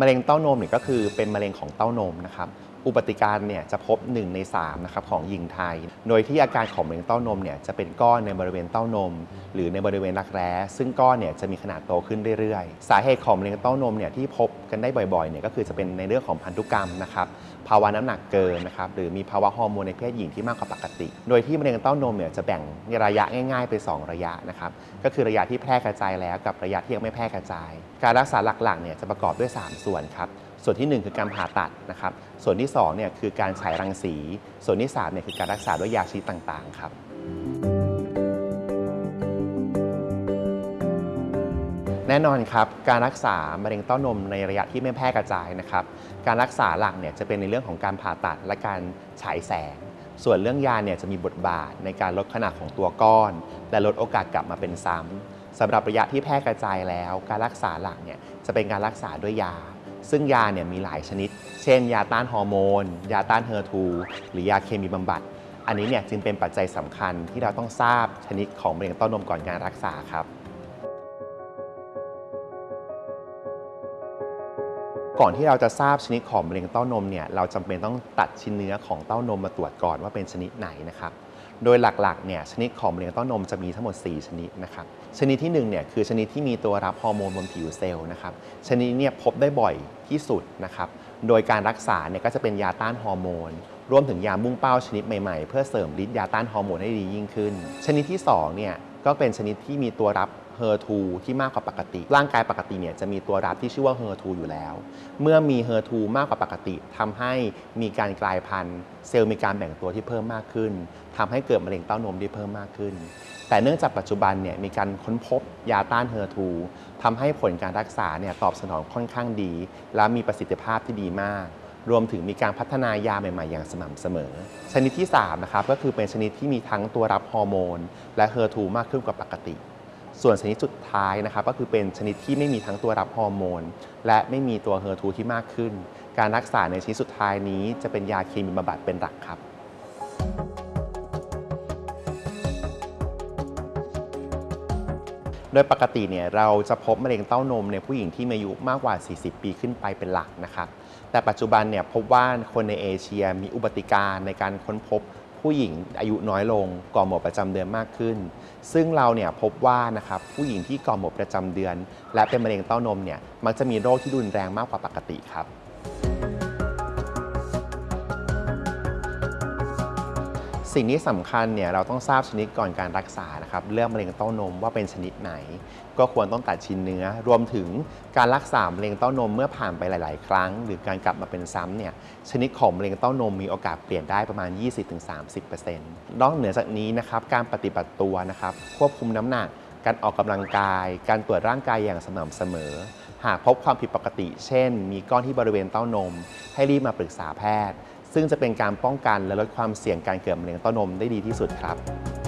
มะเร็งเต้านมเนี่ยก็คือเป็นมะเร็งของเต้านมนะครับ อุบัติการเนี่ยจะพบ 1 ใน3นะครับของหญิงไทย โดยที่อาการของมะเร็งเต้านมเนี่ยจะเป็นก้อนในบริเวณเต้านม หรือในบริเวณรักแร้ ซึ่งก้อนเนี่ยจะมีขนาดโตขึ้นเรื่อยๆ สาเหตุของมะเร็งเต้านมเนี่ยที่พบกันได้บ่อยๆเนี่ยก็คือจะเป็นในเรื่องของพันธุกรรมนะครับภาวะน้ำหนักเกินนะครับหรือมีภาวะฮอร์โมนในเพศหญิงที่มากกว่าปกติ โดยที่มะเร็งเต้านมเนี่ยจะแบ่งในระยะง่ายๆเป็น2ระยะนะครับก็คือระยะที่แพร่กระจายแล้วกับระยะที่ยังไม่แพร่กระจาย การรักษาหลักๆเนี่ยจะประกอบด้วย 3 ส่วนครับ ส่วนทีหนึ่1 คือการผ่าตัดนะครับ ส่วนที่2เนี่ยคือการฉายรังสี ส่วนที่3เนี่ยคือการรักษาด้วยยาชนิดต่างๆครับแน่นอนครับการรักษามะเร็งเต้านมในระยะที่ไม่แพร่กระจายนะครับ การรักษาหลักเนี่ยจะเป็นในเรื่องของการผ่าตัดและการฉายแสง ส่วนเรื่องยาเนี่ยจะมีบทบาทในการลดขนาดของตัวก้อน และลดโอกาสกลับมาเป็นซ้ำสำหรับระยะที่แพร่กระจายแล้ว การรักษาหลักเนี่ยจะเป็นการรักษาด้วยยา ซึ่งยาเนี่ยมีหลายชนิด เช่น ยาต้านฮอร์โมน ยาต้าน HER2 หรือยาเคมีบำบัด อันนี้เนี่ยจึงเป็นปัจจัยสำคัญที่เราต้องทราบชนิดของมะเร็งเต้านมก่อนการรักษาครับ ก่อนที่เราจะทราบชนิดของมะเร็งเต้านมเนี่ยเราจำเป็นต้องตัดชิ้นเนื้อของเต้านมมาตรวจก่อนว่าเป็นชนิดไหนนะครับ โดยหลักๆเนี่ยชนิดของมะเร็งเต้านมจะมีทั้งหมด 4 ชนิดนะครับชนิดที่1เนี่ยคือชนิดที่มีตัวรับฮอร์โมนบนผิวเซลล์นะครับชนิดเนี่ยพบได้บ่อยที่สุดนะครับโดยการรักษาเนี่ยก็จะเป็นยาต้านฮอร์โมนรวมถึงยามุ่งเป้าชนิดใหม่ๆ เพื่อเสริมฤทธิ์ยาต้านฮอร์โมนให้ดียิ่งขึ้น ชนิดที่2เนี่ยก็เป็นชนิดที่มีตัวรับ HER2 ที่มากกว่าปกติ ร่างกายปกติเนี่ยจะมีตัวรับที่ชื่อว่า HER2 อยู่แล้ว เมื่อมี HER2 มากกว่าปกติทำให้มีการกลายพันธุ์ เซลล์มีการแบ่งตัวที่เพิ่มมากขึ้นทำให้เกิดมะเร็งเต้านมได้เพิ่มมากขึ้น แต่เนื่องจากปัจจุบันเนี่ยมีการค้นพบยาต้าน HER2 ทำให้ผลการรักษาเนี่ยตอบสนองค่อนข้างดี และมีประสิทธิภาพที่ดีมากรวมถึงมีการพัฒนายาใหม่ ๆ อย่างสม่ำเสมอ ชนิดที่ 3 นะครับ ก็คือเป็นชนิดที่มีทั้งตัวรับฮอร์โมน และ HER2 มากขึ้นกว่าปกติ ส่วนชนิดสุดท้ายนะครับก็คือเป็นชนิดที่ไม่มีทั้งตัวรับฮอร์โมน และไม่มีตัว HER2 ที่มากขึ้น การรักษาในชนิดสุดท้ายนี้จะเป็นยาเคมีบำบัดเป็นหลักครับโดยปกติเนี่ยเราจะพบมะเร็งเต้านมในผู้หญิงที่มีอายุมากกว่า 40 ปีขึ้นไปเป็นหลักนะครับ แต่ปัจจุบันเนี่ยพบว่าคนในเอเชียมีอุบัติการณ์ในการค้นพบ ผู้หญิงอายุน้อยลงก่อหมดประจำเดือนมากขึ้น ซึ่งเราเนี่ยพบว่านะครับผู้หญิงที่ก่อหมดประจำเดือน และเป็นมะเร็งเต้านมเนี่ยมักจะมีโรคที่รุนแรงมากกว่าปกติครับ สิ่งที่สำคัญเนี่ยเราต้องทราบชนิดก่อนการรักษานะครับเรื่องมะเร็งเต้านมว่าเป็นชนิดไหน ก็ควรต้องตัดชิ้นเนื้อ รวมถึงการรักษามะเร็งเต้านมเมื่อผ่านไปหลาย ๆ ครั้ง หรือการกลับมาเป็นซ้ำเนี่ยชนิดของมะเร็งเต้านมมีโอกาสเปลี่ยนได้ประมาณ 20-30%นอกเหนือจากนี้นะครับการปฏิบัติตัวนะครับควบคุมน้ำหนักการออกกำลังกาย การตรวจร่างกายอย่างสม่ำเสมอ หากพบความผิดปกติ เช่น มีก้อนที่บริเวณเต้านม ให้รีบมาปรึกษาแพทย์ ซึ่งจะเป็นการป้องกันและลดความเสี่ยงการเกิดมะเร็งเต้านมได้ดีที่สุดครับ